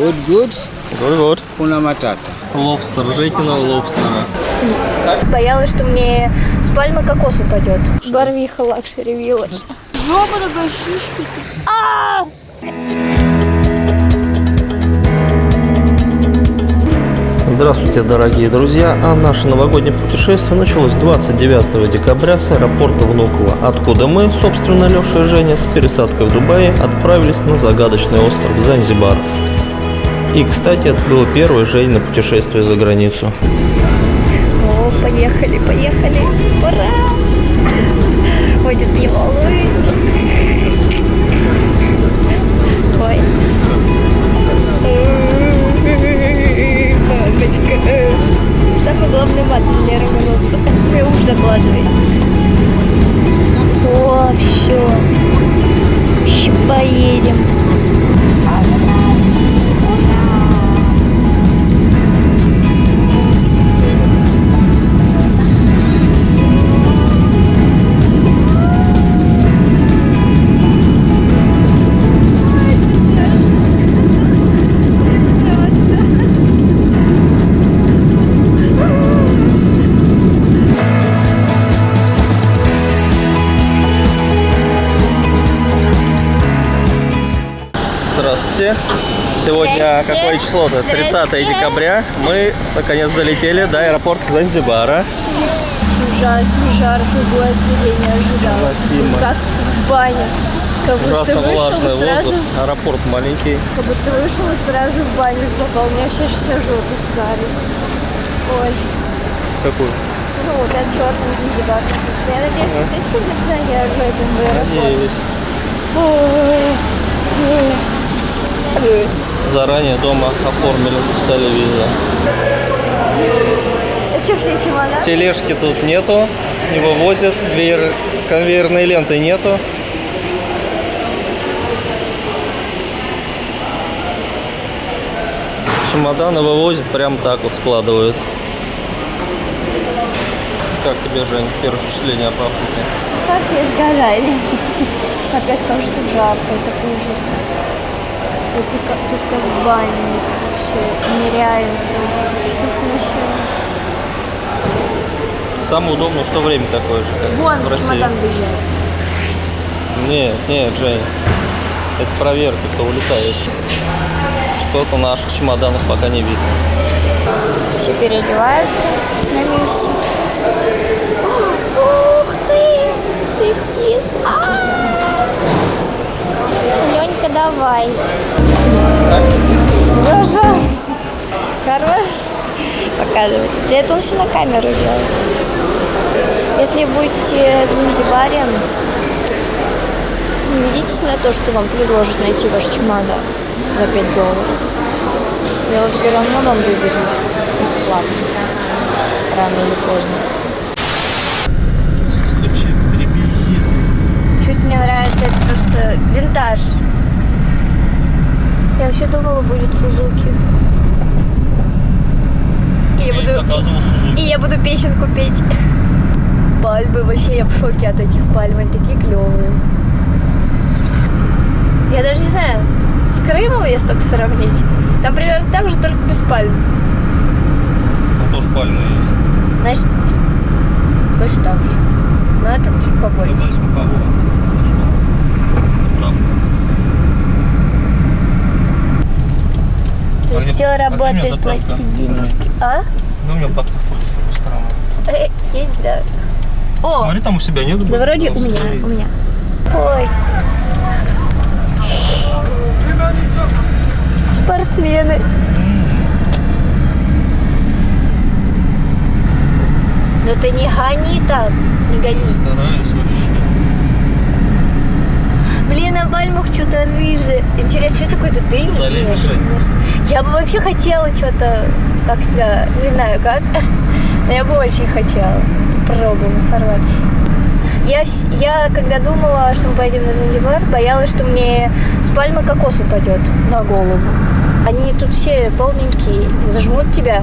Good, good. Вот-вот. Hakuna matata. Лобстер, Жекина лобстера. Боялась, что мне с пальмы кокос упадет. Барвиха Luxury Village. Жопа такая шишки. А! Здравствуйте, дорогие друзья! А наше новогоднее путешествие началось 29 декабря с аэропорта Внуково, откуда мы, собственно, Леша и Женя, с пересадкой в Дубае отправились на загадочный остров Занзибар. И, кстати, это было первое Женя путешествие за границу. О, поехали, поехали. Ура! Ой, тут не волнуюсь. Ой. Мамочка. Самый главный мат для рвануться. Мне уж закладывай. О, все. Еще поедем. Сегодня какое число-то? 30 Здрасте. декабря. Мы наконец долетели до аэропорта Занзибара. Ужасно жарко, господи, не ожидала. Как в бане. Как будто Ужасно вышел влажный сразу, воздух. Аэропорт маленький. как будто вышел и сразу в баню попал. У меня все, все жопы сгались. Ой, Какую? ну вот этот черный Занзибар. Я надеюсь, что ты когда я в этом аэропорте. Надеюсь. Ой, ой. Ой. Заранее дома оформили, записали визу. А? Тележки тут нету, не вывозят, веер- конвейерной ленты нету. Чемоданы вывозят, прям так вот складывают. Как тебе, Жень, первое впечатление об Африке? Как тебе сгорали? Опять скажу, что жарко, это ужас. Это как- тут как это вообще нереально просто. Что сначала? Самое удобное, что время такое же, как Вон в России. чемодан выезжает. Нет, нет, Жень. Это проверка, кто улетает. Что-то наших чемоданов пока не видно. Все переодеваются на месте. Ух ты! Стриптиз! А! Ленька, давай. Боже! Хорош. Показывай. Да это все на камеру делает. Если будете в Занзибаре, ведитесь на то, что вам предложат найти ваш чемодан за 5 долларов. Его все равно вам вывезут бесплатно. Рано или поздно. Чуть мне нравится, это просто винтаж. Я вообще думала, будет Сузуки. И я буду, Сузуки. и я буду песенку петь. Пальмы, вообще я в шоке от этих пальм, они такие клевые. Я даже не знаю, с Крымом если только сравнить. Там примерно так же, только без пальм. Там тоже пальмы есть. Значит, точно так же. Но это чуть побольше. Давай смакового. Заправка. Тут А где- все а работает, заправка? платить денежки. А? Ну, у меня бак заходится в какую сторону. Э, Я не знаю. О, Смотри, там у себя нет? да вроде у меня, у меня. Ой. Спортсмены. Ну ты не гони так, не гони. Стараюсь вообще. Блин, на пальмах что-то рыжее. Интересно, что такое-то дым? Залезешь? Я бы вообще хотела что-то как-то, не знаю как, но я бы очень хотела. Попробуем сорвать. Я, я когда думала, что мы поедем на Занзибар, боялась, что мне с пальмы кокос упадет на голову. Они тут все полненькие, зажмут тебя,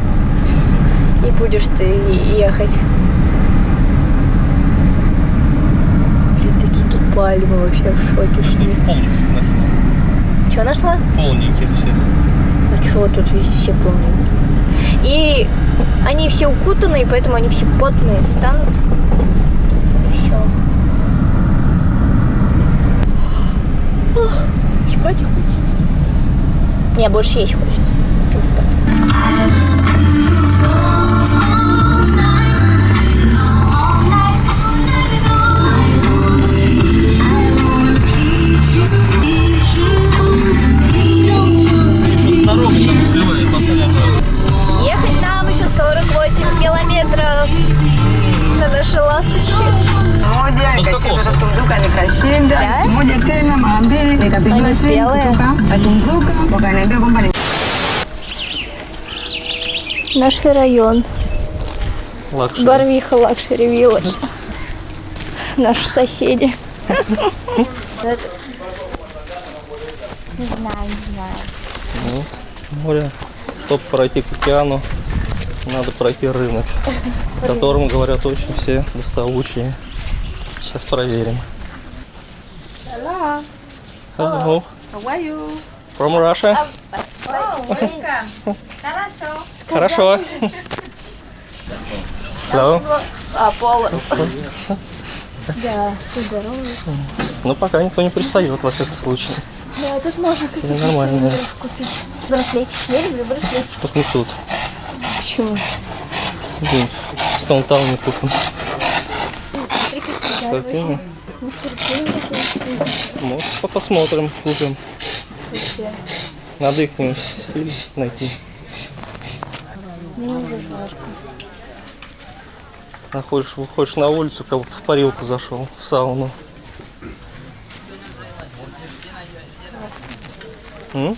и будешь ты ехать. Блин, такие тут пальмы вообще в шоке. Что полненьких нашла. Что нашла? Полненьких всех. вот тут весь все полненькие. И они все укутаны, и поэтому они все потные встанут. И все. Ебать хочется. Не, больше есть хочется. На нашей ласточке. Moja ikacheza kutunduka nikashinda, moja tena mara mbili nikapigiwa Они спелые. Katunzuka, wakaniambia kwamba ni Наш район. Лакшери. Барвиха Лакшери Вилледж. Наши соседи. Не знаю, не знаю. море. Чтобы пройти к океану, надо пройти рынок, в котором, говорят, очень все доставучие. Сейчас проверим. Hello. How are you? From Russia? Oh, welcome. Хорошо. Хорошо. Hello. А, Пола. Да, ты здоровый. Ну, пока никто не пристает, во всяком случае. Да, тут можно Все нормально. купить. Браслетик. Я люблю браслетик. Только не тут. Почему? Где? В Стоунтауне купим. Смотри, как картина такая. Ну, посмотрим, купим. Надо их стиль найти. Мне уже жарко. Находишь, выходишь на улицу, как будто в парилку зашел, в сауну. М?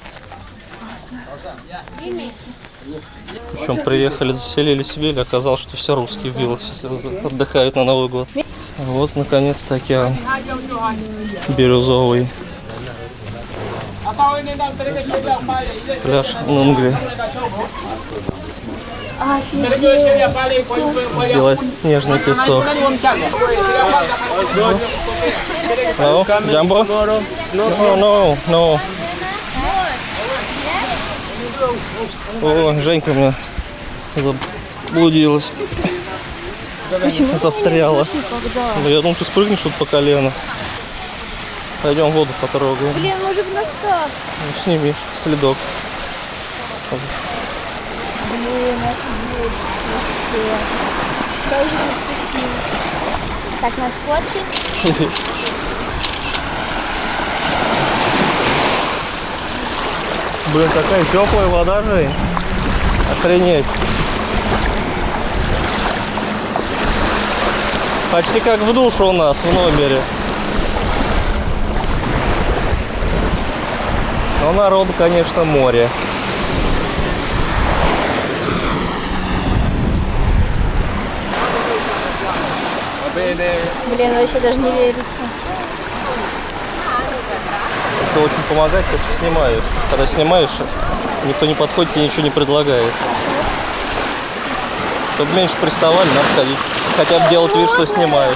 Причем приехали, заселились в Вилле, оказалось, что все русские в сейчас отдыхают на Новый год. Вот, наконец-то океан бирюзовый. Пляж Нунгли. Белоснежный песок. No, Jumbo? No, no, no. О, Женька у меня заблудилась. Застряла. Да я думал, ты спрыгнешь тут по колено. Пойдем воду потрогаем. Блин, быть, настав. Ну, сними следок. Блин, офигеть. Вообще. Тоже спасибо. Так, нас фотки. Блин, такая теплая вода, Жень. Охренеть. Почти как в душу у нас в номере. Но народу, конечно, море. Блин, вообще даже не верится. Это очень помогает, то, что снимаешь. Когда снимаешь, никто не подходит, тебе ничего не предлагает. Чтобы меньше приставали, надо ходить. Хотя бы делать вид, что снимаешь.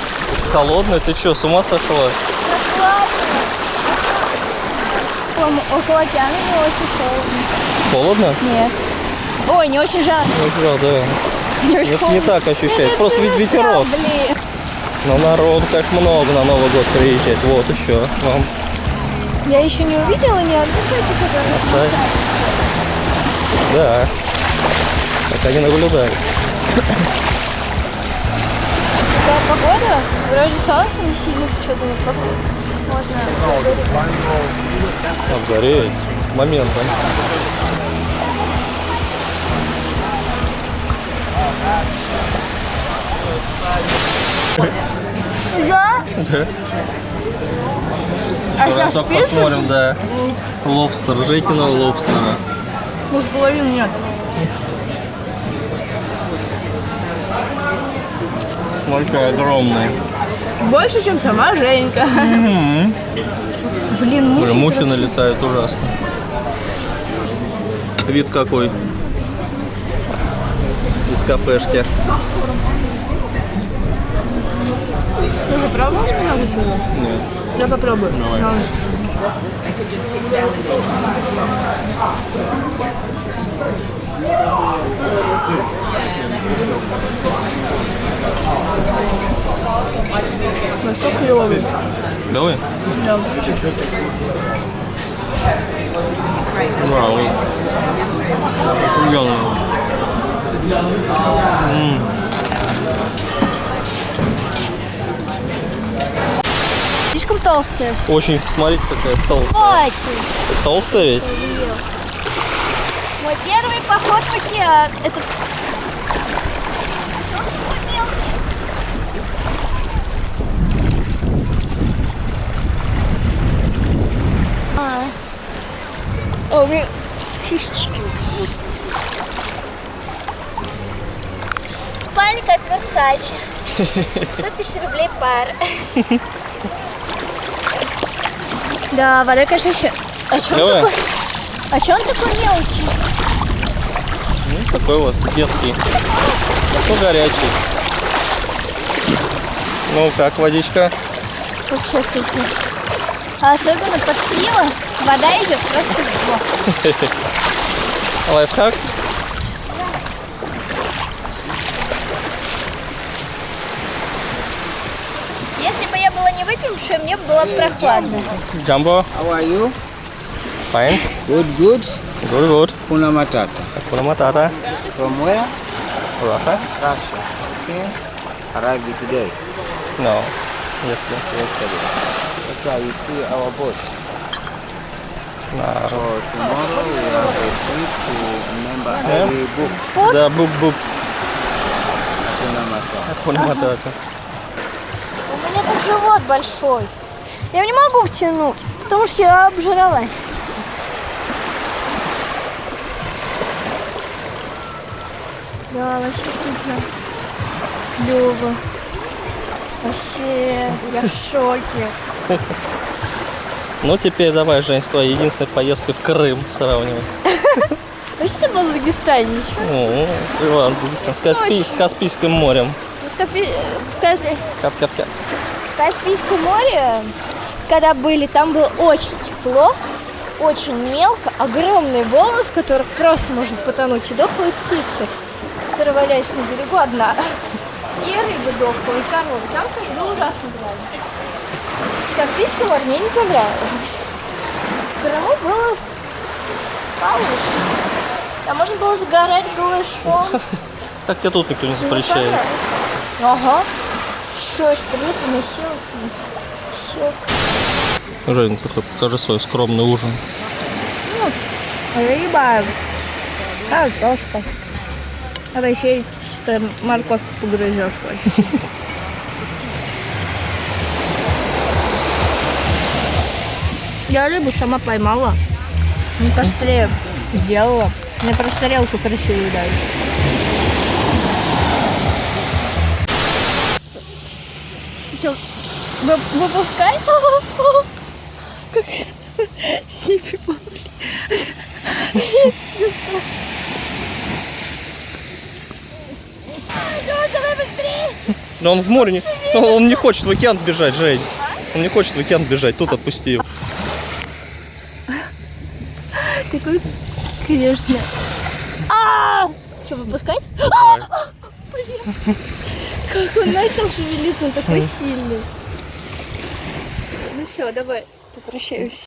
Холодный? Ты что, с ума сошла? Там около океана не очень холодно. Холодно? Нет. Ой, не очень жарко. Ну, да, да. Не очень холодно. не так ощущает. Ну, Просто ведь ветерок. Блин. Но народ как много на Новый год приезжает. Вот еще вам Я еще не увидела ни одну тетю, которая. Да. Пока не наблюдаю. Такая погода, вроде солнце не сильно что-то не погода. Можно Обгореть. Моментом. Да? Да. А пишешь? посмотрим, да. Лобстер, Жекина лобстера. Может, половину нет. Смотри, огромный. Больше, чем сама Женька. Блин, Смотри, мухи мухи вообще. налетают ужасно. Вид какой. Из кафешки. Ты шпинат из него? Нет. Я попробую. Давай. На ночь. Настолько. Давай. Да. Вау. Охуенно. Ммм. Слишком толстые. Очень, смотрите, какая толстая. Хватит. Толстая ведь? Мой первый поход в океан. Это... А. О, у меня фишечки. Купальник от Versace. 100 тысяч рублей пара. Да, вода, конечно, еще... А что он такой? А что он такой мелкий? Ну, такой вот, детский. Ну, горячий. Ну, как водичка? Вообще супер. А особенно под пиво вода идет просто в. Лайфхак? Если бы я была не выпившая, мне бы было прохладно. Джамбо? How are you? Fine. Good, good. Good, good. Kuna Matata. Hakuna matata. From where? Russia? Russia. Okay. Arrived today, No. Если. yesterday. That's how you see our boat. На. So tomorrow we have a trip to remember Yeah. we booked Да, бук-бук. Kuna Matata. Hakuna matata. Живот большой. Я не могу втянуть, потому что я обжралась. Да, вообще супер. Клево. Вообще, я в шоке. Ну, теперь давай, Жень, с твоей единственной поездкой в Крым сравнивай. Вообще ты был в Дагестане, ничего? Ну, действительно, с, Каспий- с Каспийским морем. Ну, Капи- в Капи- Кап-кап-кап. Каспийском море, когда были, там было очень тепло, очень мелко, огромные волны, в которых просто можно потонуть, и дохлые птицы, которые валялись на берегу одна. И рыбы дохлые, и коровы. Там, конечно, было ужасно грязно. Каспийское море мне не понравилось. В Крыму было получше. Там можно было загорать голышом. Так тебе тут никто не запрещает. Ага. Что, еще насиловать? Все. Жень, такой, покажи свой скромный ужин. Рыба. Картошка. А еще что морковку погрызешь хоть. Я рыбу сама поймала. На костре сделала. Мне просто тарелку красивую дали. Выпускай? Как сипи! Но он в море не... Он, не хочет в океан бежать, Жень. Он не хочет в океан бежать, тут отпусти его. Такой, конечно. А! Что, выпускать? Давай. Как он начал шевелиться, он такой сильный. Все, давай, попрощаюсь.